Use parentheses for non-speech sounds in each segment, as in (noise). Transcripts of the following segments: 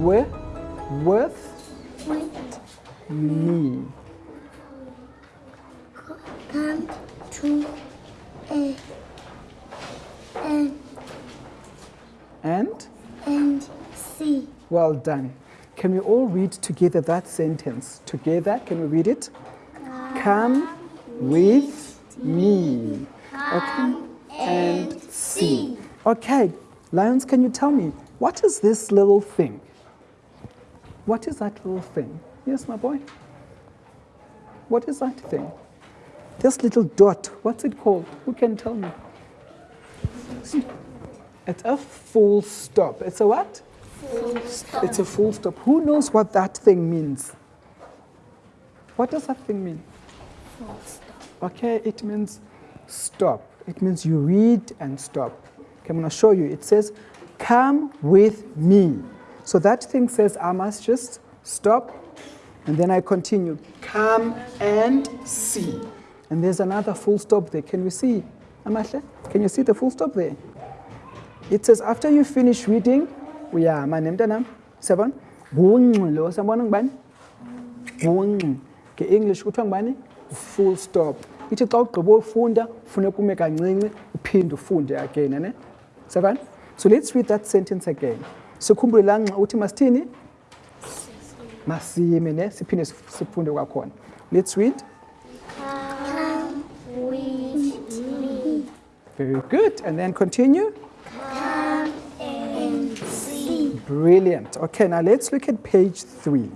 with, with With me. come to a and And and see. well done. Can we all read together that sentence? Together, can we read it? Come with me. Okay. And see. Okay, Lions, can you tell me, what is this little thing? What is that little thing? Yes, my boy? What is that thing? This little dot, what's it called? Who can tell me? It's a full stop. It's a what? Full stop. It's a full stop. Who knows what that thing means? What does that thing mean? Full stop. Okay, it means stop. It means you read and stop. Okay, I'm going to show you. It says, come with me. So that thing says I must just stop and then I continue. Come and see. And there's another full stop there. Can we see? Amahle? Can you see the full stop there? It says after you finish reading, we are seven, lo, siyambona ngubani? Ngungqi. Nge-English? Full stop. Ithi xa ugqiba ufunda, again? Seven? So let's read that sentence again. Sikhumbule laa ngxa uthi masithini? Masime, ne? Siphinde sifunde kwakhona. Let's read. Very good. And then continue. Come and see. Brilliant. Okay, now let's look at page three.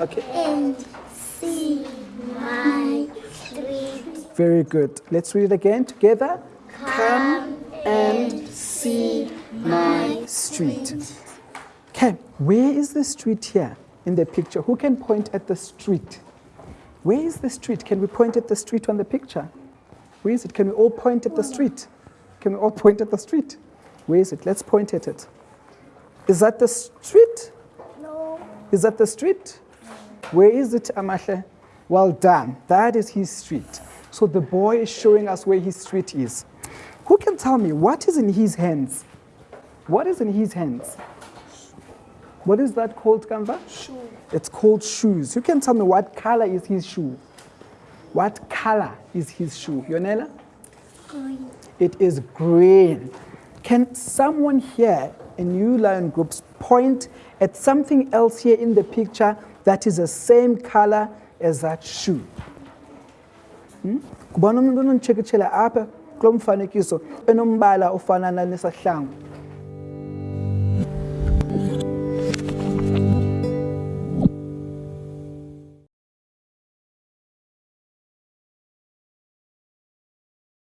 Okay. and see my street. Very good. Let's read it again together. Come and see my street. Okay, where is the street here in the picture? Who can point at the street? Where is the street? Can we point at the street on the picture? Where is it? Can we all point at the street? Can we all (laughs) point at the street? Where is it? Let's point at it. Is that the street? No. Is that the street? Where is it, Amahle? Well done. That is his street. So the boy is showing us where his street is. Who can tell me what is in his hands? What is in his hands? What is that called, Kanva? Shoe. It's called shoes. Who can tell me what color is his shoe? What color is his shoe? Yonela? Green. It is green. Can someone here in you lion groups point at something else here in the picture that is the same color as that shoe? Hmm? kulo mfanekiso enombala ofana nanesahlangu